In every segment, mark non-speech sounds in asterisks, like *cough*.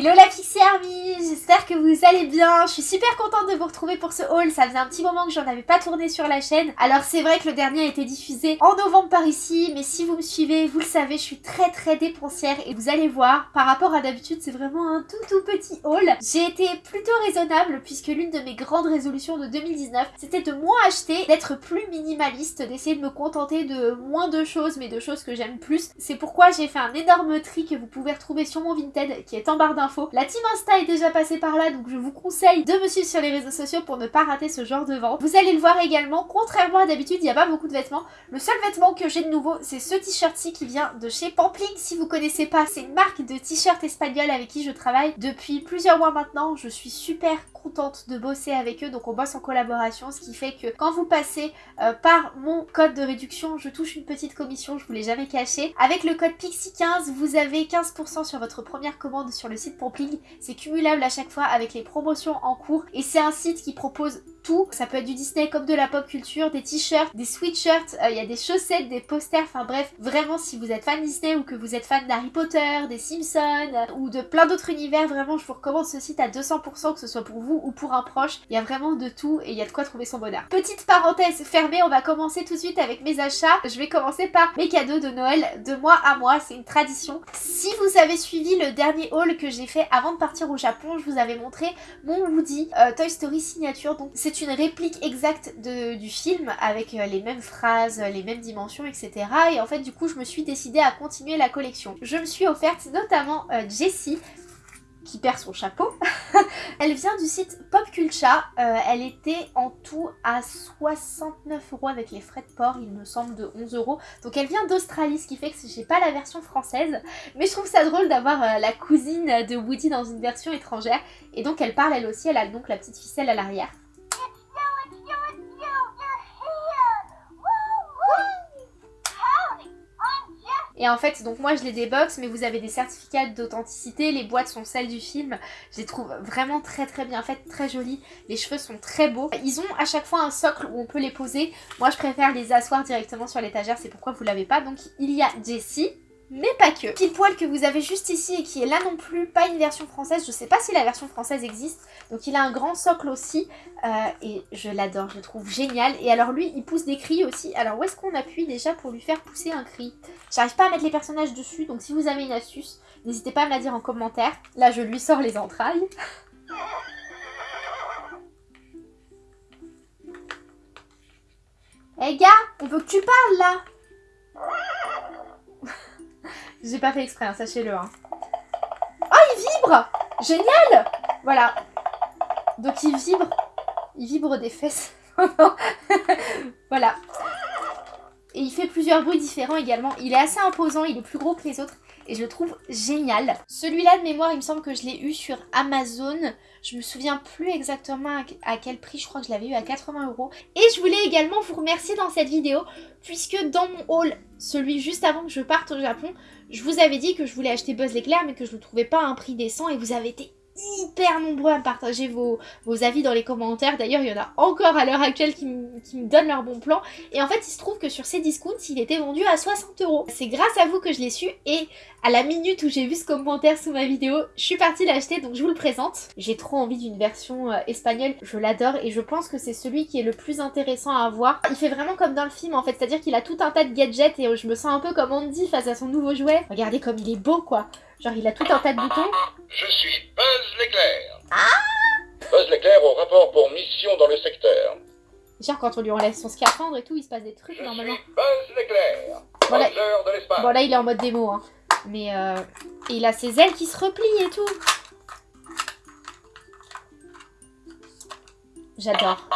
Hello la Pixie Army, j'espère que vous allez bien. Je suis super contente de vous retrouver pour ce haul. Ça faisait un petit moment que j'en avais pas tourné sur la chaîne. Alors c'est vrai que le dernier a été diffusé en novembre par ici, mais si vous me suivez, vous le savez, je suis très très dépensière et vous allez voir, par rapport à d'habitude, c'est vraiment un tout tout petit haul. J'ai été plutôt raisonnable puisque l'une de mes grandes résolutions de 2019, c'était de moins acheter, d'être plus minimaliste, d'essayer de me contenter de moins de choses, mais de choses que j'aime plus. C'est pourquoi j'ai fait un énorme tri que vous pouvez retrouver sur mon Vinted qui est en barre d'infos. La team Insta est déjà par là, donc je vous conseille de me suivre sur les réseaux sociaux pour ne pas rater ce genre de vente. Vous allez le voir également, contrairement à d'habitude, il n'y a pas beaucoup de vêtements. Le seul vêtement que j'ai de nouveau, c'est ce t-shirt-ci qui vient de chez Pampling. Si vous connaissez pas, c'est une marque de t-shirt espagnol avec qui je travaille depuis plusieurs mois maintenant. Je suis super de bosser avec eux, donc on bosse en collaboration, ce qui fait que quand vous passez euh, par mon code de réduction, je touche une petite commission, je vous l'ai jamais caché. Avec le code PIXI15, vous avez 15% sur votre première commande sur le site Pompling. C'est cumulable à chaque fois avec les promotions en cours et c'est un site qui propose Ça peut être du Disney comme de la pop culture, des t-shirts, des sweatshirts, euh, il y a des chaussettes, des posters, enfin bref, vraiment si vous êtes fan Disney ou que vous êtes fan d'Harry Potter, des Simpsons euh, ou de plein d'autres univers, vraiment je vous recommande ce site à 200% que ce soit pour vous ou pour un proche. Il y a vraiment de tout et il y a de quoi trouver son bonheur. Petite parenthèse fermée, on va commencer tout de suite avec mes achats. Je vais commencer par mes cadeaux de Noël de mois à mois, c'est une tradition. Si vous avez suivi le dernier haul que j'ai fait avant de partir au Japon, je vous avais montré mon Woody euh, Toy Story signature. Donc c'est une réplique exacte du film avec euh, les mêmes phrases, les mêmes dimensions, etc. Et en fait, du coup, je me suis décidée à continuer la collection. Je me suis offerte notamment euh, Jessie, qui perd son chapeau. *laughs* elle vient du site Popculcha. Euh, elle était en tout à 69 euros avec les frais de port, il me semble, de 11 euros. Donc elle vient d'Australie, ce qui fait que j'ai pas la version française. Mais je trouve ça drôle d'avoir la cousine de Woody dans une version étrangère. Et donc elle parle elle aussi, elle a donc la petite ficelle à l'arrière. Et en fait, donc moi je les déboxe, mais vous avez des certificats d'authenticité, les boîtes sont celles du film. Je les trouve vraiment très très bien faites, très jolies. Les cheveux sont très beaux. Ils ont à chaque fois un socle où on peut les poser. Moi je préfère les asseoir directement sur l'étagère, c'est pourquoi vous l'avez pas. Donc il y a Jessie, mais pas que. Pile poil que vous avez juste ici et qui est là non plus, pas une version française, je sais pas si la version française existe, donc il a un grand socle aussi, euh, et je l'adore, je le trouve génial, et alors lui il pousse des cris aussi, alors où est-ce qu'on appuie déjà pour lui faire pousser un cri? J'arrive pas à mettre les personnages dessus, donc si vous avez une astuce, n'hésitez pas à me la dire en commentaire, là je lui sors les entrailles. Eh gars, on veut que tu parles là j'ai pas fait exprès, hein, sachez-le. Hein. Oh, il vibre Génial Voilà. Donc il vibre. Il vibre des fesses. *laughs* voilà. Et il fait plusieurs bruits différents également. Il est assez imposant, il est plus gros que les autres et je le trouve génial. Celui-là de mémoire, il me semble que je l'ai eu sur Amazon. Je me souviens plus exactement à quel prix, je crois que je l'avais eu à 80 euros. Et je voulais également vous remercier dans cette vidéo, puisque dans mon haul, celui juste avant que je parte au Japon, je vous avais dit que je voulais acheter Buzz l'éclair, mais que je ne le trouvais pas à un prix décent, et vous avez été hyper nombreux à partager vos, avis dans les commentaires. D'ailleurs, il y en a encore à l'heure actuelle qui, me donnent leur bon plan. Et en fait, il se trouve que sur ces discounts, il était vendu à 60 euros. C'est grâce à vous que je l'ai su et à la minute où j'ai vu ce commentaire sous ma vidéo, je suis partie l'acheter donc je vous le présente. J'ai trop envie d'une version euh, espagnole, je l'adore et je pense que c'est celui qui est le plus intéressant à avoir. Il fait vraiment comme dans le film en fait, c'est-à-dire qu'il a tout un tas de gadgets et je me sens un peu comme Andy face à son nouveau jouet. Regardez comme il est beau quoi Genre il a tout un tas de boutons. Je suis Buzz l'éclair. Ah Buzz l'éclair au rapport pour mission dans le secteur. Genre quand on lui enlève son scaphandre et tout, il se passe des trucs Je normalement. Suis Buzz l'éclair. Bon, là... de l'espace. Bon là il est en mode démo hein. Mais euh... Et il a ses ailes qui se replient et tout. J'adore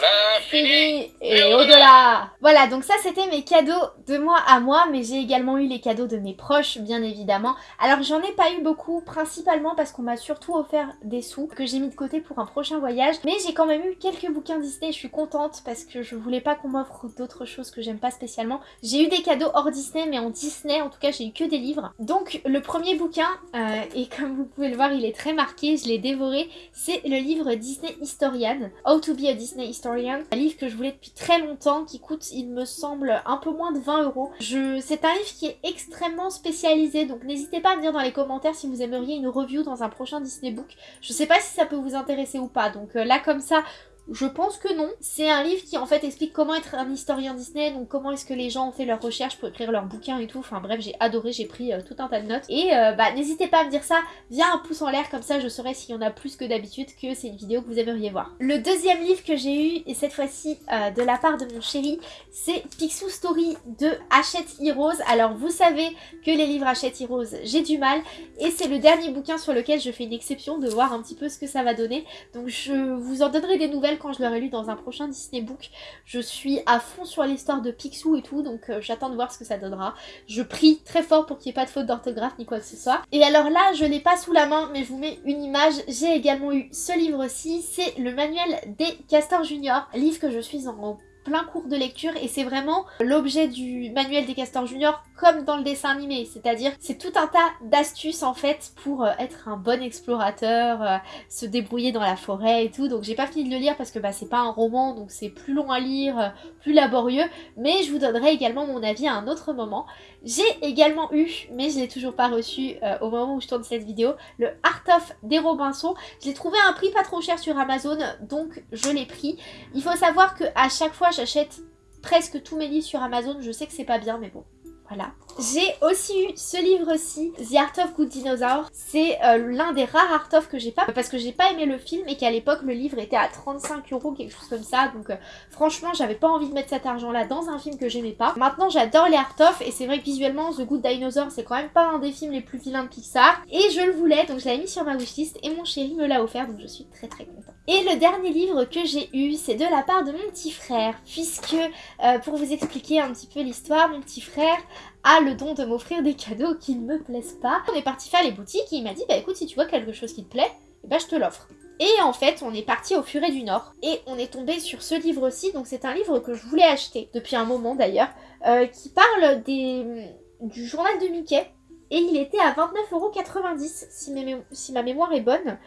vers l'infini et au-delà. Voilà, donc ça c'était mes cadeaux de moi à moi, mais j'ai également eu les cadeaux de mes proches, bien évidemment. Alors j'en ai pas eu beaucoup, principalement parce qu'on m'a surtout offert des sous que j'ai mis de côté pour un prochain voyage. Mais j'ai quand même eu quelques bouquins Disney, je suis contente parce que je voulais pas qu'on m'offre d'autres choses que j'aime pas spécialement. J'ai eu des cadeaux hors Disney, mais en Disney, en tout cas j'ai eu que des livres. Donc le premier bouquin, euh, et comme vous pouvez le voir, il est très marqué, je l'ai dévoré, c'est le livre Disney Historian, How to be a Disney Disney Historian, un livre que je voulais depuis très longtemps, qui coûte, il me semble, un peu moins de 20 euros. C'est un livre qui est extrêmement spécialisé, donc n'hésitez pas à me dire dans les commentaires si vous aimeriez une review dans un prochain Disney Book. Je sais pas si ça peut vous intéresser ou pas, donc euh, là comme ça, je pense que non. C'est un livre qui en fait explique comment être un historien Disney, donc comment est-ce que les gens ont fait leurs recherches pour écrire leurs bouquins et tout. Enfin bref, j'ai adoré, j'ai pris euh, tout un tas de notes. Et euh, bah n'hésitez pas à me dire ça via un pouce en l'air, comme ça je saurai s'il y en a plus que d'habitude que c'est une vidéo que vous aimeriez voir. Le deuxième livre que j'ai eu, et cette fois-ci euh, de la part de mon chéri, c'est Picsou Story de Hachette Heroes. Alors vous savez que les livres Hachette Heroes, j'ai du mal, et c'est le dernier bouquin sur lequel je fais une exception de voir un petit peu ce que ça va donner. Donc je vous en donnerai des nouvelles quand je l'aurai lu dans un prochain Disney Book. Je suis à fond sur l'histoire de Picsou et tout, donc euh, j'attends de voir ce que ça donnera. Je prie très fort pour qu'il n'y ait pas de faute d'orthographe ni quoi que ce soit. Et alors là, je l'ai pas sous la main, mais je vous mets une image. J'ai également eu ce livre-ci, c'est le manuel des Castors Junior, livre que je suis en plein cours de lecture et c'est vraiment l'objet du manuel des castors juniors comme dans le dessin animé, c'est-à-dire c'est tout un tas d'astuces en fait pour euh, être un bon explorateur, euh, se débrouiller dans la forêt et tout, donc j'ai pas fini de le lire parce que bah, c'est pas un roman donc c'est plus long à lire, euh, plus laborieux, mais je vous donnerai également mon avis à un autre moment. J'ai également eu, mais je l'ai toujours pas reçu au moment où je tourne cette vidéo, le Art of des Robinson. Je l'ai trouvé à un prix pas trop cher sur Amazon, donc je l'ai pris. Il faut savoir que à chaque fois j'achète presque tous mes livres sur Amazon, je sais que c'est pas bien, mais bon, voilà. J'ai aussi eu ce livre-ci, The Art of Good Dinosaur. C'est euh, l'un des rares Art of que j'ai pas, parce que j'ai pas aimé le film et qu'à l'époque le livre était à 35 euros, quelque chose comme ça. Donc euh, franchement, j'avais pas envie de mettre cet argent-là dans un film que j'aimais pas. Maintenant, j'adore les Art of et c'est vrai que visuellement, The Good Dinosaur, c'est quand même pas un des films les plus vilains de Pixar. Et je le voulais, donc je l'avais mis sur ma wishlist et mon chéri me l'a offert, donc je suis très très contente. Et le dernier livre que j'ai eu, c'est de la part de mon petit frère, puisque euh, pour vous expliquer un petit peu l'histoire, mon petit frère a le don de m'offrir des cadeaux qui ne me plaisent pas. On est parti faire les boutiques et il m'a dit bah écoute si tu vois quelque chose qui te plaît, bah je te l'offre. Et en fait, on est parti au Furet du Nord et on est tombé sur ce livre-ci. Donc c'est un livre que je voulais acheter depuis un moment d'ailleurs, euh, qui parle des, du journal de Mickey. Et il était à 29,90€ si, si ma mémoire est bonne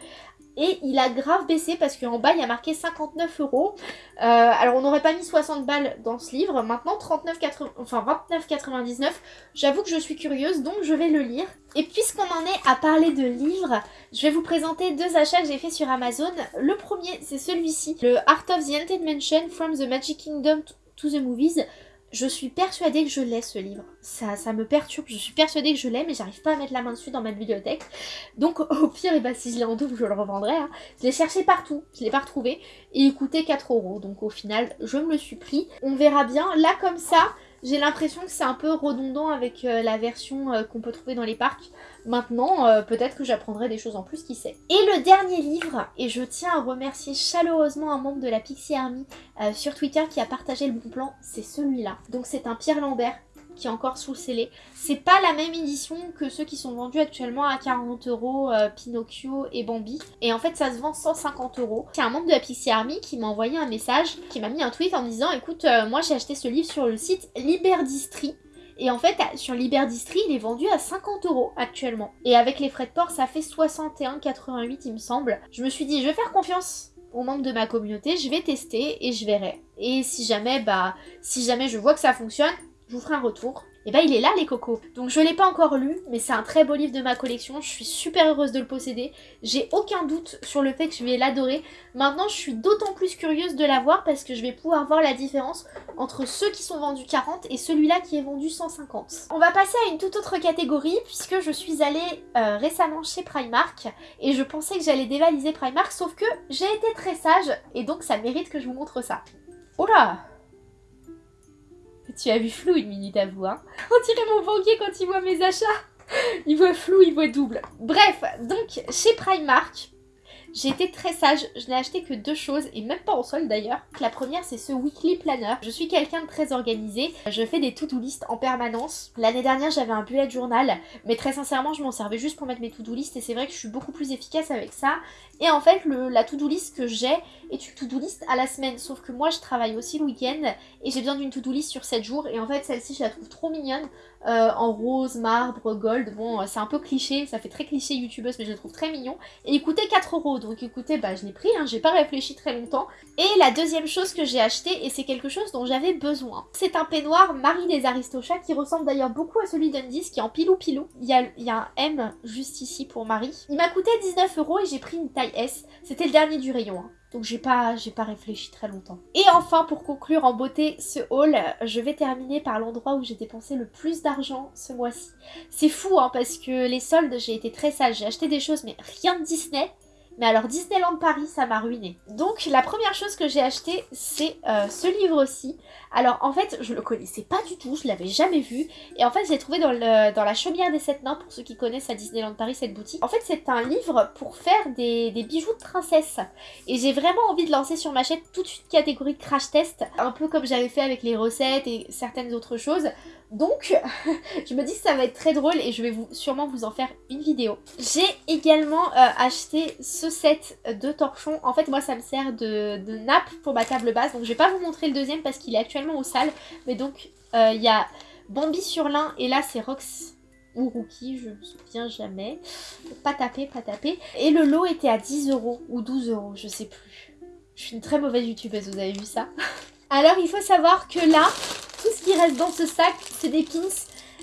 et il a grave baissé parce qu'en bas il y a marqué 59 euros. Euh, alors on n'aurait pas mis 60 balles dans ce livre, maintenant 39, enfin 29,99. J'avoue que je suis curieuse donc je vais le lire. Et puisqu'on en est à parler de livres, je vais vous présenter deux achats que j'ai fait sur Amazon. Le premier c'est celui-ci, le Art of the Haunted Mansion from the Magic Kingdom to the Movies. Je suis persuadée que je l'ai ce livre. Ça, ça me perturbe. Je suis persuadée que je l'ai, mais j'arrive pas à mettre la main dessus dans ma bibliothèque. Donc *laughs* au pire, et eh ben, si je l'ai en double, je le revendrai. Hein. Je l'ai cherché partout, je l'ai pas retrouvé. Et il coûtait 4 euros. Donc au final, je me le suis pris. On verra bien. Là comme ça, j'ai l'impression que c'est un peu redondant avec euh, la version euh, qu'on peut trouver dans les parcs. Maintenant, euh, peut-être que j'apprendrai des choses en plus, qui sait. Et le dernier livre, et je tiens à remercier chaleureusement un membre de la Pixie Army sur Twitter qui a partagé le bon plan, c'est celui-là. Donc c'est un Pierre Lambert qui est encore sous scellé. C'est pas la même édition que ceux qui sont vendus actuellement à 40 euros, euh, Pinocchio et Bambi. Et en fait, ça se vend 150 euros. C'est un membre de la Pixie Army qui m'a envoyé un message, qui m'a mis un tweet en disant écoute, euh, moi j'ai acheté ce livre sur le site Liberdistri. Et en fait, sur Liberdistri, il est vendu à 50 euros actuellement. Et avec les frais de port, ça fait 61,88 il me semble. Je me suis dit, je vais faire confiance aux membres de ma communauté, je vais tester et je verrai. Et si jamais, bah, si jamais je vois que ça fonctionne, je vous ferai un retour. Et bah il est là les cocos. Donc je l'ai pas encore lu, mais c'est un très beau livre de ma collection. Je suis super heureuse de le posséder. J'ai aucun doute sur le fait que je vais l'adorer. Maintenant je suis d'autant plus curieuse de l'avoir parce que je vais pouvoir voir la différence entre ceux qui sont vendus 40 et celui-là qui est vendu 150. On va passer à une toute autre catégorie puisque je suis allée euh, récemment chez Primark et je pensais que j'allais dévaliser Primark sauf que j'ai été très sage et donc ça mérite que je vous montre ça. Oh tu as vu flou une minute à vous, hein On dirait mon banquier quand il voit mes achats Il voit flou, il voit double. Bref, donc chez Primark, j'ai été très sage, je n'ai acheté que deux choses, et même pas en solde d'ailleurs. La première c'est ce Weekly Planner. Je suis quelqu'un de très organisé, je fais des to-do list en permanence. L'année dernière j'avais un bullet journal, mais très sincèrement je m'en servais juste pour mettre mes to-do list et c'est vrai que je suis beaucoup plus efficace avec ça. Et en fait la to-do list que j'ai est une to-do list à la semaine, sauf que moi je travaille aussi le week-end et j'ai besoin d'une to-do list sur 7 jours et en fait celle-ci je la trouve trop mignonne. Euh, en rose, marbre, gold, bon c'est un peu cliché, ça fait très cliché youtubeuse mais je la trouve très mignon. Et il coûtait 4 euros donc écoutez, bah je l'ai pris, hein, j'ai pas réfléchi très longtemps. Et la deuxième chose que j'ai acheté, et c'est quelque chose dont j'avais besoin, c'est un peignoir Marie des Aristochats qui ressemble d'ailleurs beaucoup à celui d'Undies, qui est en pilou pilou. Il y, a, il y a un M juste ici pour Marie. Il m'a coûté 19 euros et j'ai pris une taille S. C'était le dernier du rayon. Hein. Donc j'ai pas, réfléchi très longtemps. Et enfin, pour conclure en beauté ce haul, je vais terminer par l'endroit où j'ai dépensé le plus d'argent ce mois-ci. C'est fou, hein, parce que les soldes, j'ai été très sage. J'ai acheté des choses, mais rien de Disney. Mais alors Disneyland Paris, ça m'a ruiné. Donc la première chose que j'ai acheté, c'est euh, ce livre-ci. Alors en fait, je le connaissais pas du tout, je l'avais jamais vu. Et en fait, je l'ai trouvé dans, la chaumière des sept nains, pour ceux qui connaissent à Disneyland Paris cette boutique. En fait, c'est un livre pour faire des, bijoux de princesse. Et j'ai vraiment envie de lancer sur ma chaîne toute une catégorie de crash test, un peu comme j'avais fait avec les recettes et certaines autres choses. Donc, *laughs* je me dis que ça va être très drôle et je vais sûrement vous en faire une vidéo. J'ai également euh, acheté ce set de torchons. En fait, moi, ça me sert de, nappe pour ma table basse. Donc, je vais pas vous montrer le deuxième parce qu'il est actuellement au sale. Mais donc, euh, il y a Bambi sur l'un et là, c'est Rox ou Rookie, je me souviens jamais. Pas taper, pas taper. Et le lot était à 10 euros ou 12 euros, je sais plus. Je suis une très mauvaise youtubeuse, vous avez vu ça *laughs* Alors, il faut savoir que là, tout ce qui reste dans ce sac, c'est des pins.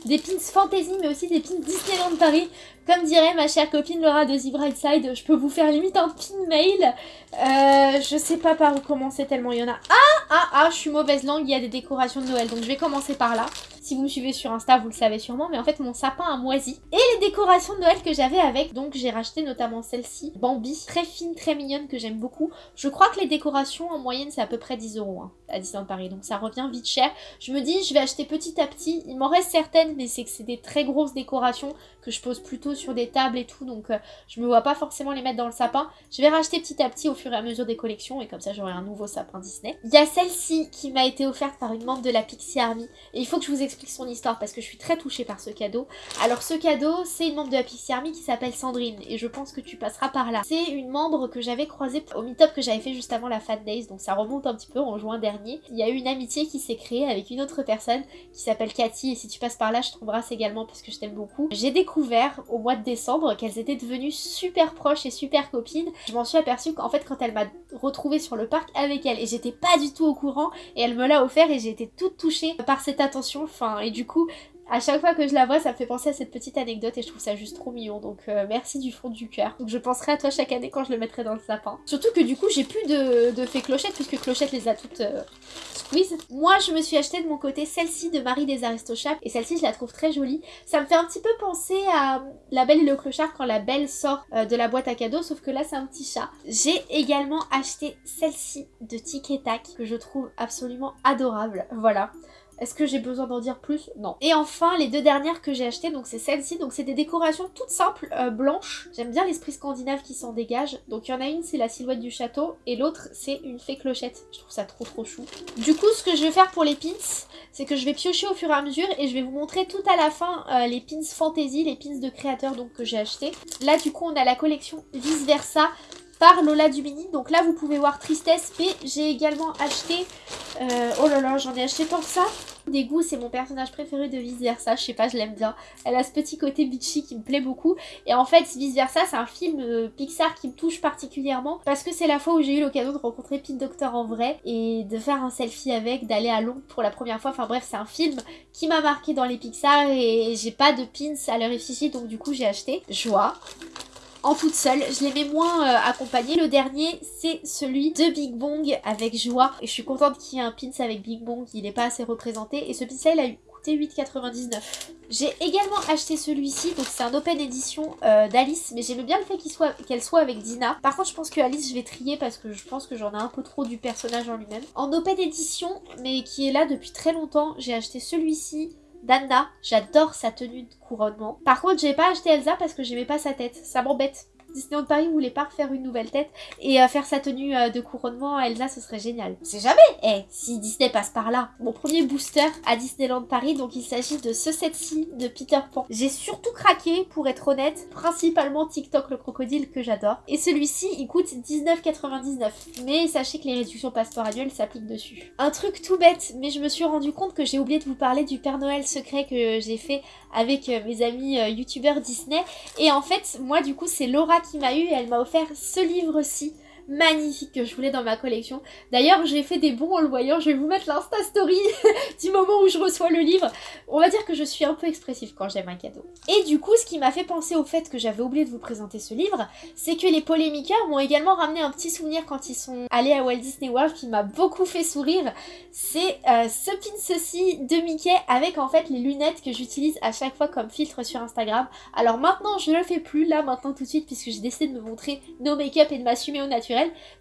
Des pins fantasy, mais aussi des pins Disneyland Paris. Comme dirait ma chère copine Laura de The Bright Side, je peux vous faire limite un pin mail. Euh, je sais pas par où commencer tellement il y en a. Ah, ah, ah, je suis mauvaise langue, il y a des décorations de Noël, donc je vais commencer par là. Si vous me suivez sur Insta, vous le savez sûrement, mais en fait mon sapin a moisi. Et les décorations de Noël que j'avais avec, donc j'ai racheté notamment celle-ci, Bambi, très fine, très mignonne, que j'aime beaucoup. Je crois que les décorations en moyenne c'est à peu près 10 euros hein, à Disneyland Paris, donc ça revient vite cher. Je me dis, je vais acheter petit à petit, il m'en reste certaines, mais c'est que c'est des très grosses décorations que je pose plutôt sur des tables et tout, donc euh, je me vois pas forcément les mettre dans le sapin. Je vais racheter petit à petit au fur et à mesure des collections, et comme ça j'aurai un nouveau sapin Disney. Il y a celle-ci qui m'a été offerte par une membre de la Pixie Army, et il faut que je vous explique son histoire parce que je suis très touchée par ce cadeau. Alors ce cadeau, c'est une membre de la Pixie Army qui s'appelle Sandrine et je pense que tu passeras par là. C'est une membre que j'avais croisée au meet-up que j'avais fait juste avant la Fan Days, donc ça remonte un petit peu en juin dernier. Il y a eu une amitié qui s'est créée avec une autre personne qui s'appelle Cathy et si tu passes par là, je t'embrasse également parce que je t'aime beaucoup. J'ai découvert au mois de décembre qu'elles étaient devenues super proches et super copines. Je m'en suis aperçue qu'en fait quand elle m'a retrouvée sur le parc avec elle et j'étais pas du tout au courant et elle me l'a offert et j'ai été toute touchée par cette attention. Enfin, et du coup, à chaque fois que je la vois, ça me fait penser à cette petite anecdote et je trouve ça juste trop mignon. Donc euh, merci du fond du cœur. Donc je penserai à toi chaque année quand je le mettrai dans le sapin. Surtout que du coup, j'ai plus de, de fées clochettes puisque Clochette les a toutes euh. Moi, je me suis acheté de mon côté celle-ci de Marie des Aristochats et celle-ci, je la trouve très jolie. Ça me fait un petit peu penser à La Belle et le Clochard quand la Belle sort euh, de la boîte à cadeaux, sauf que là, c'est un petit chat. J'ai également acheté celle-ci de Tic et Tac que je trouve absolument adorable. Voilà. Est-ce que j'ai besoin d'en dire plus? Non. Et enfin, les deux dernières que j'ai achetées, donc c'est celle-ci. Donc c'est des décorations toutes simples, euh, blanches. J'aime bien l'esprit scandinave qui s'en dégage. Donc il y en a une, c'est la silhouette du château. Et l'autre, c'est une fée clochette. Je trouve ça trop trop chou. Du coup, ce que je vais faire pour les pins, c'est que je vais piocher au fur et à mesure. Et je vais vous montrer tout à la fin euh, les pins fantasy, les pins de créateurs donc, que j'ai achetés. Là, du coup, on a la collection vice versa par Lola Dumini. Donc là, vous pouvez voir Tristesse, mais j'ai également acheté... Euh, oh là là, j'en ai acheté tant que ça. Des goûts, c'est mon personnage préféré de Vice Versa, je sais pas, je l'aime bien. Elle a ce petit côté bitchy qui me plaît beaucoup. Et en fait, Vice Versa, c'est un film euh, Pixar qui me touche particulièrement parce que c'est la fois où j'ai eu l'occasion de rencontrer Pete Doctor en vrai et de faire un selfie avec, d'aller à Londres pour la première fois. Enfin bref, c'est un film qui m'a marqué dans les Pixar et j'ai pas de pins à leur effigie, donc du coup j'ai acheté. Joie en toute seule. Je mets moins euh. Le dernier, c'est celui de Big Bong avec joie. Et je suis contente qu'il y ait un pins avec Big Bong. Il n'est pas assez représenté. Et ce pins il a coûté 8,99. J'ai également acheté celui-ci. Donc c'est un open edition euh, d'Alice. Mais j'aime bien le fait qu'elle soit, soit avec Dina. Par contre, je pense que Alice, je vais trier parce que je pense que j'en ai un peu trop du personnage en lui-même. En open edition, mais qui est là depuis très longtemps, j'ai acheté celui-ci Danda, j'adore sa tenue de couronnement. Par contre, j'ai pas acheté Elsa parce que j'aimais pas sa tête. Ça m'embête. Disneyland Paris voulait pas refaire une nouvelle tête et euh, faire sa tenue euh, de couronnement à Elsa, ce serait génial. C'est jamais Eh, si Disney passe par là. Mon premier booster à Disneyland Paris, donc il s'agit de ce set-ci de Peter Pan. J'ai surtout craqué, pour être honnête, principalement TikTok le crocodile que j'adore. Et celui-ci, il coûte 19,99. Mais sachez que les réductions passeport annuelles s'appliquent dessus. Un truc tout bête, mais je me suis rendu compte que j'ai oublié de vous parler du Père Noël secret que j'ai fait avec euh, mes amis youtubeurs Disney. Et en fait, moi du coup, c'est Laura qui m'a eu et elle m'a offert ce livre-ci magnifique que je voulais dans ma collection. D'ailleurs, j'ai fait des bons en le voyant. Je vais vous mettre l'insta story *laughs* du moment où je reçois le livre. On va dire que je suis un peu expressive quand j'aime un cadeau. Et du coup, ce qui m'a fait penser au fait que j'avais oublié de vous présenter ce livre, c'est que les polémiqueurs m'ont également ramené un petit souvenir quand ils sont allés à Walt Disney World qui m'a beaucoup fait sourire. C'est euh, ce pin ceci de Mickey avec en fait les lunettes que j'utilise à chaque fois comme filtre sur Instagram. Alors maintenant, je ne le fais plus là maintenant tout de suite puisque j'ai décidé de me montrer no make-up et de m'assumer au naturel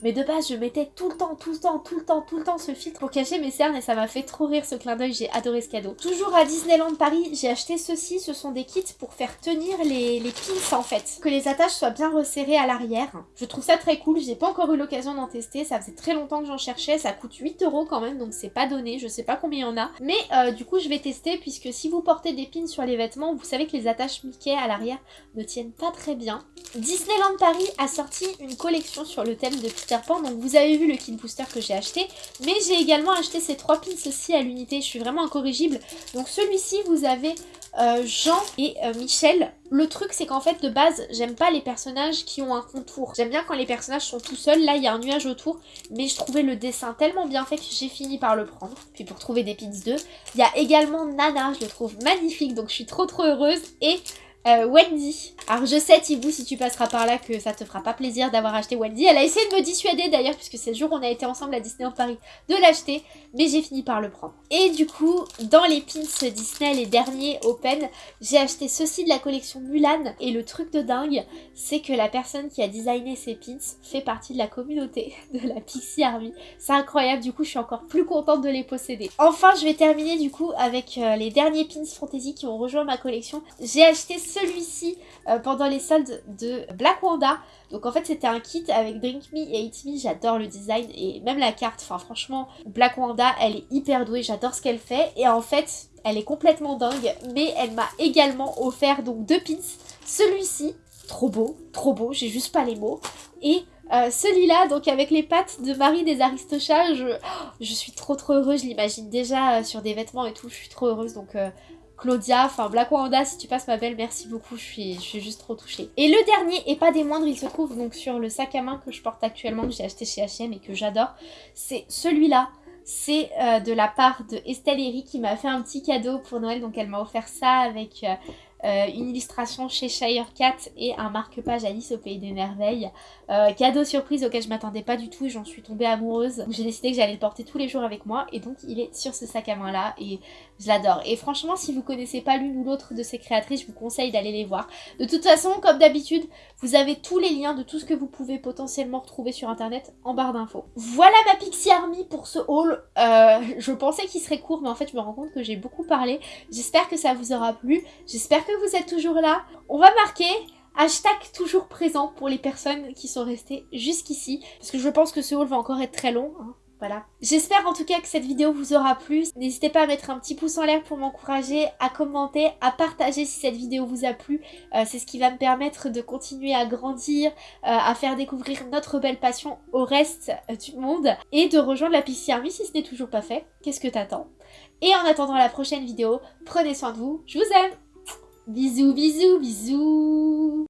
mais de base, je mettais tout le temps, tout le temps, tout le temps, tout le temps ce filtre pour cacher mes cernes et ça m'a fait trop rire ce clin d'œil. J'ai adoré ce cadeau. Toujours à Disneyland Paris, j'ai acheté ceci. Ce sont des kits pour faire tenir les, les pins en fait. Que les attaches soient bien resserrées à l'arrière. Je trouve ça très cool. J'ai pas encore eu l'occasion d'en tester. Ça faisait très longtemps que j'en cherchais. Ça coûte 8 euros quand même, donc c'est pas donné. Je sais pas combien il y en a. Mais euh, du coup, je vais tester puisque si vous portez des pins sur les vêtements, vous savez que les attaches Mickey à l'arrière ne tiennent pas très bien. Disneyland Paris a sorti une collection sur le de Peter Pan donc vous avez vu le kit booster que j'ai acheté. Mais j'ai également acheté ces trois pins aussi à l'unité. Je suis vraiment incorrigible. Donc celui-ci, vous avez euh, Jean et euh, Michel. Le truc, c'est qu'en fait, de base, j'aime pas les personnages qui ont un contour. J'aime bien quand les personnages sont tout seuls. Là, il y a un nuage autour. Mais je trouvais le dessin tellement bien fait que j'ai fini par le prendre. Puis pour trouver des pins 2. Il y a également Nana, je le trouve magnifique. Donc je suis trop trop heureuse. Et euh, Wendy. Alors je sais Thibaut si tu passeras par là que ça te fera pas plaisir d'avoir acheté Wendy. Elle a essayé de me dissuader d'ailleurs puisque c'est le jour on a été ensemble à Disney en Paris de l'acheter. Mais j'ai fini par le prendre. Et du coup dans les pins Disney les derniers Open j'ai acheté ceci de la collection Mulan. Et le truc de dingue c'est que la personne qui a designé ces pins fait partie de la communauté de la Pixie Army. C'est incroyable du coup je suis encore plus contente de les posséder. Enfin je vais terminer du coup avec euh, les derniers pins fantasy qui ont rejoint ma collection. J'ai acheté celui-ci euh, pendant les soldes de Black Wanda. Donc en fait c'était un kit avec Drink Me et Eat Me, j'adore le design et même la carte, enfin franchement Black Wanda elle est hyper douée, j'adore ce qu'elle fait. Et en fait elle est complètement dingue mais elle m'a également offert donc deux pins, celui-ci, trop beau, trop beau, j'ai juste pas les mots, et euh, celui-là, donc avec les pattes de Marie des Aristochats, je, je suis trop trop heureuse, je l'imagine déjà euh, sur des vêtements et tout, je suis trop heureuse, donc Claudia, enfin Black Wanda, si tu passes ma belle, merci beaucoup, je suis, je juste trop touchée. Et le dernier, et pas des moindres, il se trouve donc sur le sac à main que je porte actuellement, que j'ai acheté chez H&M et que j'adore, c'est celui-là. C'est euh, de la part de Estelle Herry qui m'a fait un petit cadeau pour Noël, donc elle m'a offert ça avec... Euh, euh, une illustration chez Shire Cat et un marque-page Alice au Pays des Merveilles. Euh, cadeau surprise auquel je m'attendais pas du tout et j'en suis tombée amoureuse. J'ai décidé que j'allais le porter tous les jours avec moi et donc il est sur ce sac à main là et je l'adore. Et franchement si vous connaissez pas l'une ou l'autre de ces créatrices, je vous conseille d'aller les voir. De toute façon, comme d'habitude, vous avez tous les liens de tout ce que vous pouvez potentiellement retrouver sur internet en barre d'infos. Voilà ma Pixie Army pour ce haul. Euh, je pensais qu'il serait court mais en fait je me rends compte que j'ai beaucoup parlé. J'espère que ça vous aura plu. J'espère que vous êtes toujours là. On va marquer hashtag toujours présent pour les personnes qui sont restées jusqu'ici. Parce que je pense que ce haul va encore être très long. Hein. Voilà. J'espère en tout cas que cette vidéo vous aura plu. N'hésitez pas à mettre un petit pouce en l'air pour m'encourager, à commenter, à partager si cette vidéo vous a plu. Euh, c'est ce qui va me permettre de continuer à grandir, euh, à faire découvrir notre belle passion au reste euh, du monde et de rejoindre la Pixie Army si ce n'est toujours pas fait. Qu'est-ce que t'attends? Et en attendant la prochaine vidéo, prenez soin de vous. Je vous aime Bisous, bisous, bisous